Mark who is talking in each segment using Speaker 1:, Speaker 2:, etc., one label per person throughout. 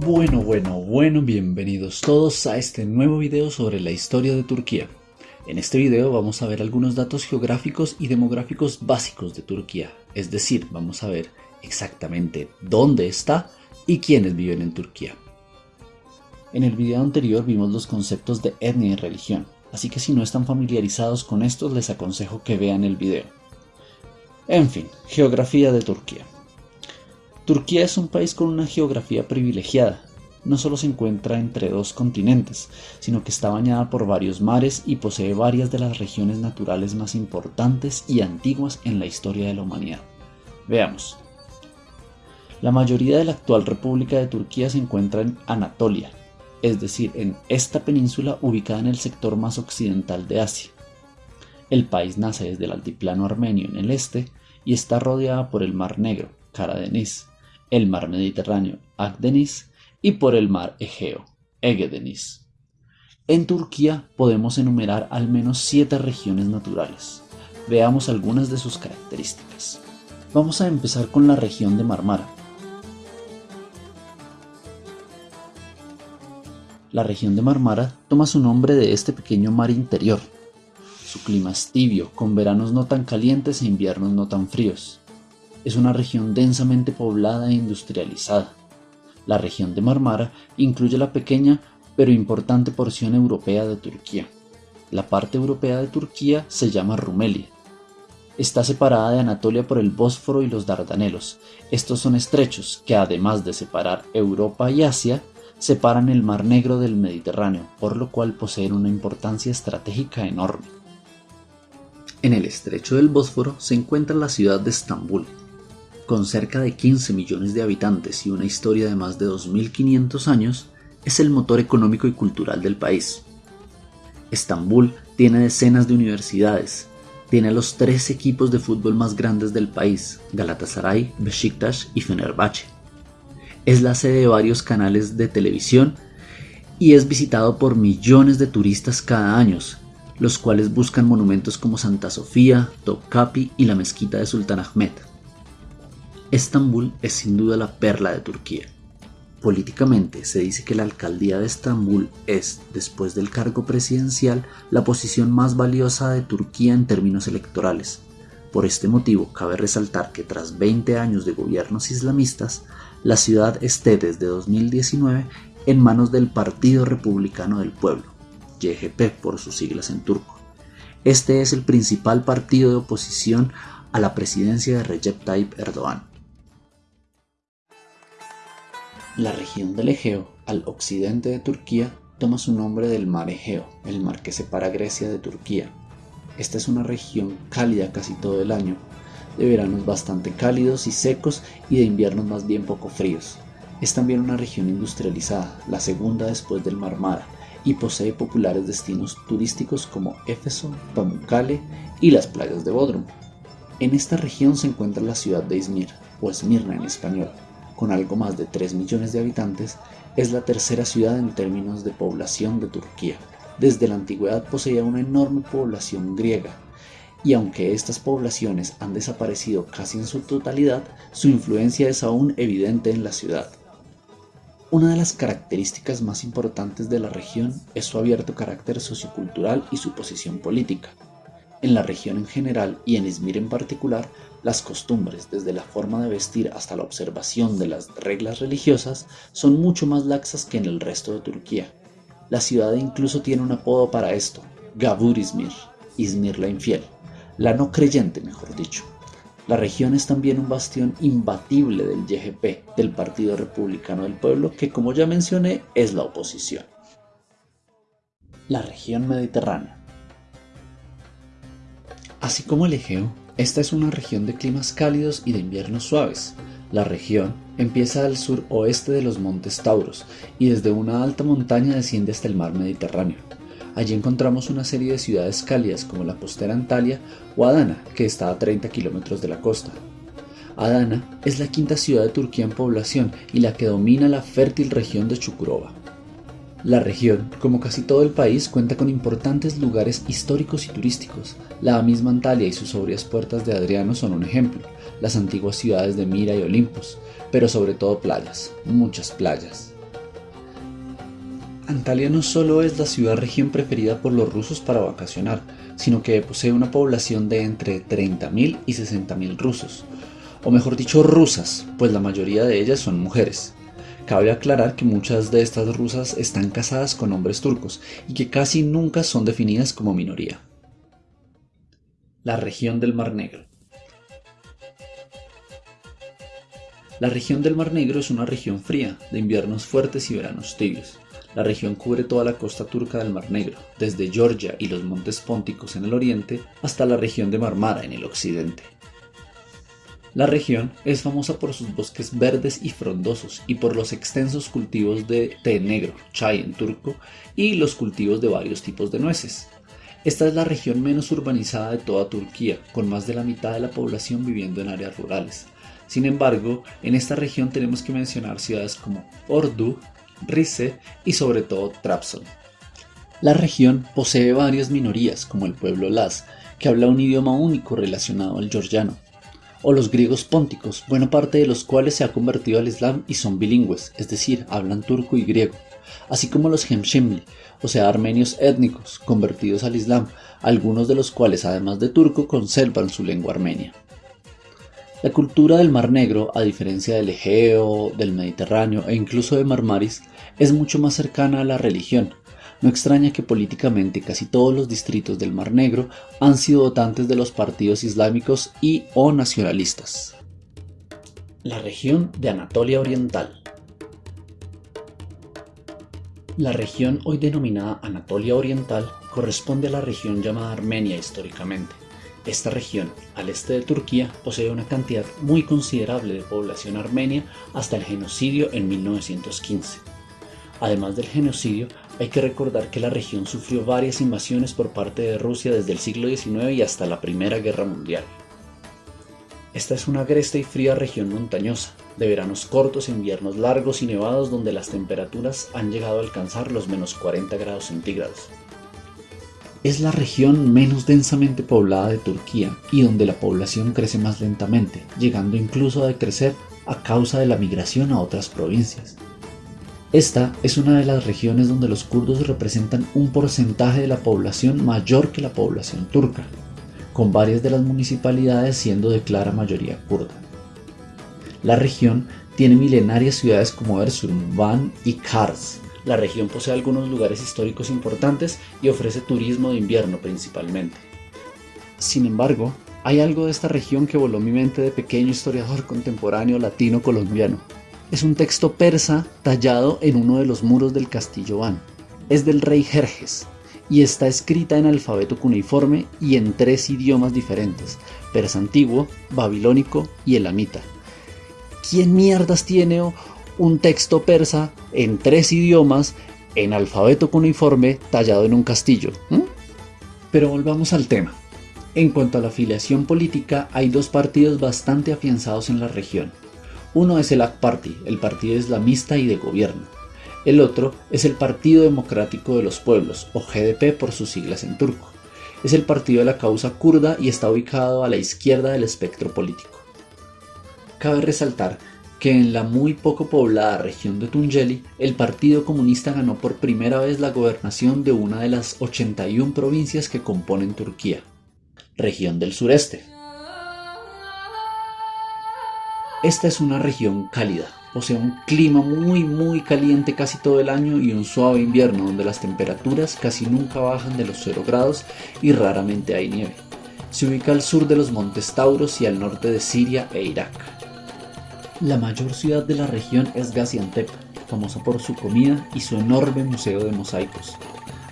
Speaker 1: Bueno, bueno, bueno, bienvenidos todos a este nuevo video sobre la historia de Turquía. En este video vamos a ver algunos datos geográficos y demográficos básicos de Turquía, es decir, vamos a ver exactamente dónde está y quiénes viven en Turquía. En el video anterior vimos los conceptos de etnia y religión, así que si no están familiarizados con estos les aconsejo que vean el video. En fin, geografía de Turquía. Turquía es un país con una geografía privilegiada. No solo se encuentra entre dos continentes, sino que está bañada por varios mares y posee varias de las regiones naturales más importantes y antiguas en la historia de la humanidad. Veamos. La mayoría de la actual República de Turquía se encuentra en Anatolia, es decir, en esta península ubicada en el sector más occidental de Asia. El país nace desde el altiplano armenio en el este y está rodeada por el Mar Negro, Karadeniz, el mar Mediterráneo, Akdeniz, y por el mar Egeo, Egedeniz. En Turquía podemos enumerar al menos siete regiones naturales. Veamos algunas de sus características. Vamos a empezar con la región de Marmara. La región de Marmara toma su nombre de este pequeño mar interior. Su clima es tibio, con veranos no tan calientes e inviernos no tan fríos es una región densamente poblada e industrializada. La región de Marmara incluye la pequeña pero importante porción europea de Turquía. La parte europea de Turquía se llama Rumelia. Está separada de Anatolia por el Bósforo y los Dardanelos. Estos son estrechos que además de separar Europa y Asia, separan el Mar Negro del Mediterráneo, por lo cual poseen una importancia estratégica enorme. En el estrecho del Bósforo se encuentra la ciudad de Estambul, con cerca de 15 millones de habitantes y una historia de más de 2.500 años, es el motor económico y cultural del país. Estambul tiene decenas de universidades, tiene los tres equipos de fútbol más grandes del país, Galatasaray, Besiktas y Fenerbahce. Es la sede de varios canales de televisión y es visitado por millones de turistas cada año, los cuales buscan monumentos como Santa Sofía, Topkapi y la mezquita de Sultan Ahmed. Estambul es sin duda la perla de Turquía. Políticamente se dice que la alcaldía de Estambul es, después del cargo presidencial, la posición más valiosa de Turquía en términos electorales. Por este motivo, cabe resaltar que tras 20 años de gobiernos islamistas, la ciudad esté desde 2019 en manos del Partido Republicano del Pueblo, YGP por sus siglas en turco. Este es el principal partido de oposición a la presidencia de Recep Tayyip Erdogan. La región del Egeo, al occidente de Turquía, toma su nombre del mar Egeo, el mar que separa Grecia de Turquía. Esta es una región cálida casi todo el año, de veranos bastante cálidos y secos y de inviernos más bien poco fríos. Es también una región industrializada, la segunda después del Mar Mara, y posee populares destinos turísticos como Éfeso, Pamukkale y las playas de Bodrum. En esta región se encuentra la ciudad de Izmir, o Esmirna en español, con algo más de 3 millones de habitantes, es la tercera ciudad en términos de población de Turquía. Desde la antigüedad poseía una enorme población griega, y aunque estas poblaciones han desaparecido casi en su totalidad, su influencia es aún evidente en la ciudad. Una de las características más importantes de la región es su abierto carácter sociocultural y su posición política. En la región en general y en Izmir en particular, las costumbres, desde la forma de vestir hasta la observación de las reglas religiosas, son mucho más laxas que en el resto de Turquía. La ciudad incluso tiene un apodo para esto, Gabur Izmir, Izmir la infiel, la no creyente mejor dicho. La región es también un bastión imbatible del YGP, del Partido Republicano del Pueblo, que como ya mencioné es la oposición. La región mediterránea. Así como el Egeo, esta es una región de climas cálidos y de inviernos suaves. La región empieza al sur oeste de los montes Tauros y desde una alta montaña desciende hasta el mar Mediterráneo. Allí encontramos una serie de ciudades cálidas como la postera Antalya o Adana, que está a 30 kilómetros de la costa. Adana es la quinta ciudad de Turquía en población y la que domina la fértil región de Chukurova. La región, como casi todo el país, cuenta con importantes lugares históricos y turísticos. La misma Antalya y sus sobrias puertas de Adriano son un ejemplo, las antiguas ciudades de Mira y Olimpos, pero sobre todo playas, muchas playas. Antalya no solo es la ciudad-región preferida por los rusos para vacacionar, sino que posee una población de entre 30.000 y 60.000 rusos, o mejor dicho rusas, pues la mayoría de ellas son mujeres. Cabe aclarar que muchas de estas rusas están casadas con hombres turcos y que casi nunca son definidas como minoría. La región del Mar Negro La región del Mar Negro es una región fría, de inviernos fuertes y veranos tibios. La región cubre toda la costa turca del Mar Negro, desde Georgia y los montes pónticos en el oriente hasta la región de Marmara en el occidente. La región es famosa por sus bosques verdes y frondosos y por los extensos cultivos de té negro, chai en turco, y los cultivos de varios tipos de nueces. Esta es la región menos urbanizada de toda Turquía, con más de la mitad de la población viviendo en áreas rurales. Sin embargo, en esta región tenemos que mencionar ciudades como Ordu, Rize y sobre todo Trabzon. La región posee varias minorías, como el pueblo Laz, que habla un idioma único relacionado al georgiano, o los griegos pónticos, buena parte de los cuales se ha convertido al Islam y son bilingües, es decir, hablan turco y griego, así como los Hemshimli, o sea, armenios étnicos convertidos al Islam, algunos de los cuales además de turco conservan su lengua armenia. La cultura del Mar Negro, a diferencia del Egeo, del Mediterráneo e incluso de Marmaris, es mucho más cercana a la religión, no extraña que políticamente casi todos los distritos del Mar Negro han sido votantes de los partidos islámicos y o nacionalistas. La región de Anatolia Oriental La región hoy denominada Anatolia Oriental corresponde a la región llamada Armenia históricamente. Esta región, al este de Turquía, posee una cantidad muy considerable de población armenia hasta el genocidio en 1915. Además del genocidio, hay que recordar que la región sufrió varias invasiones por parte de Rusia desde el siglo XIX y hasta la Primera Guerra Mundial. Esta es una agresta y fría región montañosa, de veranos cortos e inviernos largos y nevados donde las temperaturas han llegado a alcanzar los menos 40 grados centígrados. Es la región menos densamente poblada de Turquía y donde la población crece más lentamente, llegando incluso a decrecer a causa de la migración a otras provincias. Esta es una de las regiones donde los kurdos representan un porcentaje de la población mayor que la población turca, con varias de las municipalidades siendo de clara mayoría kurda. La región tiene milenarias ciudades como Erzurum, Van y Kars. La región posee algunos lugares históricos importantes y ofrece turismo de invierno principalmente. Sin embargo, hay algo de esta región que voló mi mente de pequeño historiador contemporáneo latino colombiano es un texto persa tallado en uno de los muros del castillo Van. Es del rey Jerjes y está escrita en alfabeto cuneiforme y en tres idiomas diferentes, persa antiguo, babilónico y elamita. ¿Quién mierdas tiene un texto persa en tres idiomas en alfabeto cuneiforme tallado en un castillo? ¿Mm? Pero volvamos al tema. En cuanto a la afiliación política, hay dos partidos bastante afianzados en la región, uno es el AK Party, el partido islamista y de gobierno. El otro es el Partido Democrático de los Pueblos, o GDP por sus siglas en turco. Es el partido de la causa kurda y está ubicado a la izquierda del espectro político. Cabe resaltar que en la muy poco poblada región de Tunceli, el Partido Comunista ganó por primera vez la gobernación de una de las 81 provincias que componen Turquía, región del sureste. Esta es una región cálida, posee un clima muy muy caliente casi todo el año y un suave invierno donde las temperaturas casi nunca bajan de los 0 grados y raramente hay nieve. Se ubica al sur de los montes Tauros y al norte de Siria e Irak. La mayor ciudad de la región es Gaziantep, famosa por su comida y su enorme museo de mosaicos.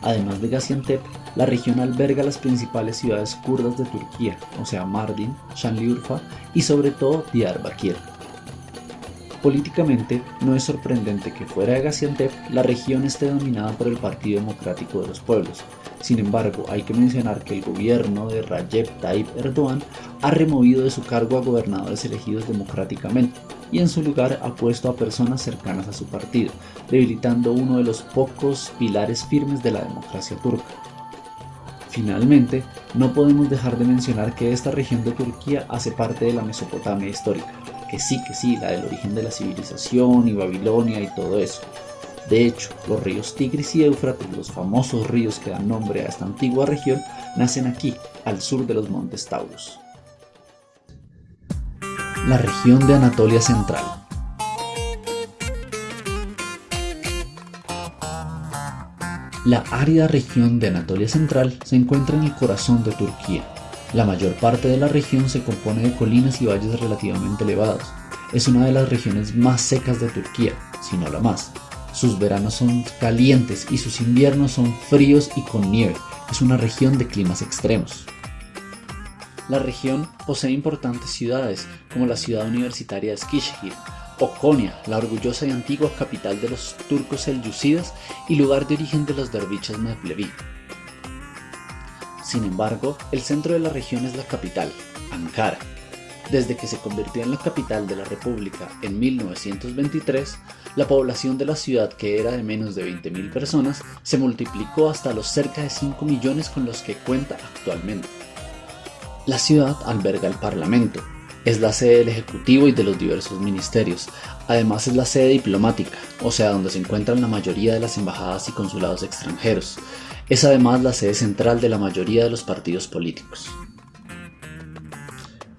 Speaker 1: Además de Gaziantep, la región alberga las principales ciudades kurdas de Turquía, o sea Mardin, Şanlıurfa y sobre todo Diyarbakir. Políticamente, no es sorprendente que fuera de Gaziantep la región esté dominada por el Partido Democrático de los Pueblos. Sin embargo, hay que mencionar que el gobierno de Recep Tayyip Erdogan ha removido de su cargo a gobernadores elegidos democráticamente y en su lugar ha puesto a personas cercanas a su partido, debilitando uno de los pocos pilares firmes de la democracia turca. Finalmente, no podemos dejar de mencionar que esta región de Turquía hace parte de la Mesopotamia histórica, que sí, que sí, la del origen de la civilización y Babilonia y todo eso. De hecho, los ríos Tigris y Éufrates, los famosos ríos que dan nombre a esta antigua región, nacen aquí, al sur de los montes Taurus. La región de Anatolia Central La árida región de Anatolia Central se encuentra en el corazón de Turquía. La mayor parte de la región se compone de colinas y valles relativamente elevados. Es una de las regiones más secas de Turquía, si no la más. Sus veranos son calientes y sus inviernos son fríos y con nieve. Es una región de climas extremos. La región posee importantes ciudades, como la ciudad universitaria de Eskişehir, o Konya, la orgullosa y antigua capital de los turcos selyúcidas y lugar de origen de los derviches Mevlevi. Sin embargo, el centro de la región es la capital, Ankara. Desde que se convirtió en la capital de la República en 1923, la población de la ciudad, que era de menos de 20.000 personas, se multiplicó hasta los cerca de 5 millones con los que cuenta actualmente. La ciudad alberga el Parlamento, es la sede del Ejecutivo y de los diversos ministerios. Además es la sede diplomática, o sea, donde se encuentran la mayoría de las embajadas y consulados extranjeros. Es además la sede central de la mayoría de los partidos políticos.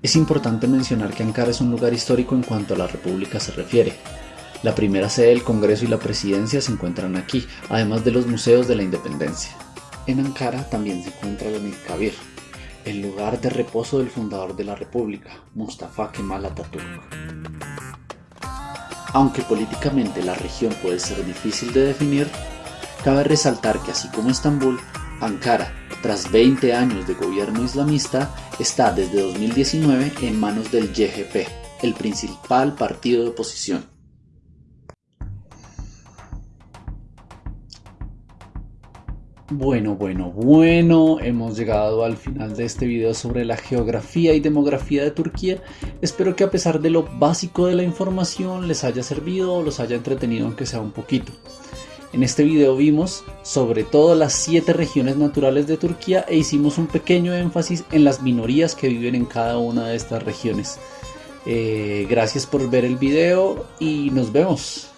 Speaker 1: Es importante mencionar que Ankara es un lugar histórico en cuanto a la República se refiere. La primera sede del Congreso y la Presidencia se encuentran aquí, además de los museos de la Independencia. En Ankara también se encuentra la Kabir, el lugar de reposo del fundador de la República, Mustafa Kemal Atatürk. Aunque políticamente la región puede ser difícil de definir, cabe resaltar que así como Estambul, Ankara, tras 20 años de gobierno islamista, está desde 2019 en manos del YGP, el principal partido de oposición. Bueno, bueno, bueno, hemos llegado al final de este video sobre la geografía y demografía de Turquía. Espero que a pesar de lo básico de la información les haya servido o los haya entretenido aunque sea un poquito. En este video vimos sobre todo las 7 regiones naturales de Turquía e hicimos un pequeño énfasis en las minorías que viven en cada una de estas regiones. Eh, gracias por ver el video y nos vemos.